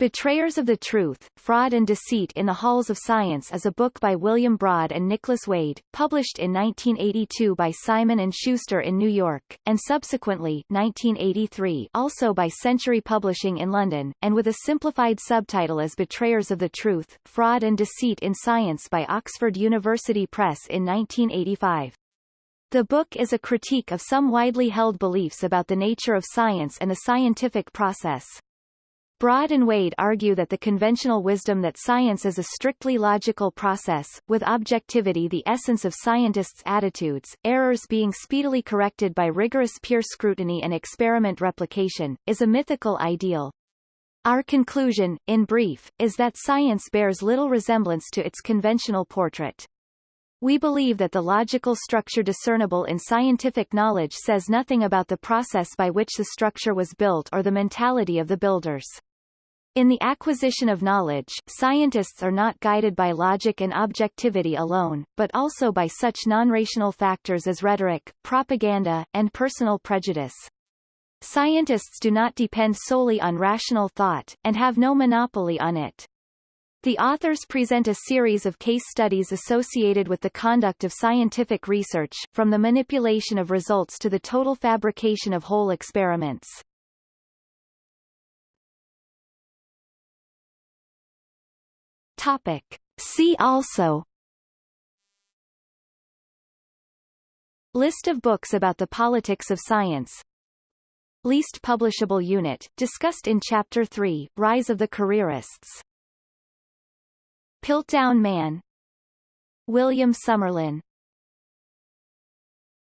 Betrayers of the Truth, Fraud and Deceit in the Halls of Science is a book by William Broad and Nicholas Wade, published in 1982 by Simon & Schuster in New York, and subsequently 1983 also by Century Publishing in London, and with a simplified subtitle as Betrayers of the Truth, Fraud and Deceit in Science by Oxford University Press in 1985. The book is a critique of some widely held beliefs about the nature of science and the scientific process. Broad and Wade argue that the conventional wisdom that science is a strictly logical process, with objectivity the essence of scientists' attitudes, errors being speedily corrected by rigorous peer scrutiny and experiment replication, is a mythical ideal. Our conclusion, in brief, is that science bears little resemblance to its conventional portrait. We believe that the logical structure discernible in scientific knowledge says nothing about the process by which the structure was built or the mentality of the builders. In the acquisition of knowledge, scientists are not guided by logic and objectivity alone, but also by such non-rational factors as rhetoric, propaganda, and personal prejudice. Scientists do not depend solely on rational thought, and have no monopoly on it. The authors present a series of case studies associated with the conduct of scientific research, from the manipulation of results to the total fabrication of whole experiments. Topic. See also. List of books about the politics of science. Least publishable unit, discussed in Chapter 3, Rise of the Careerists. Piltdown Man. William Summerlin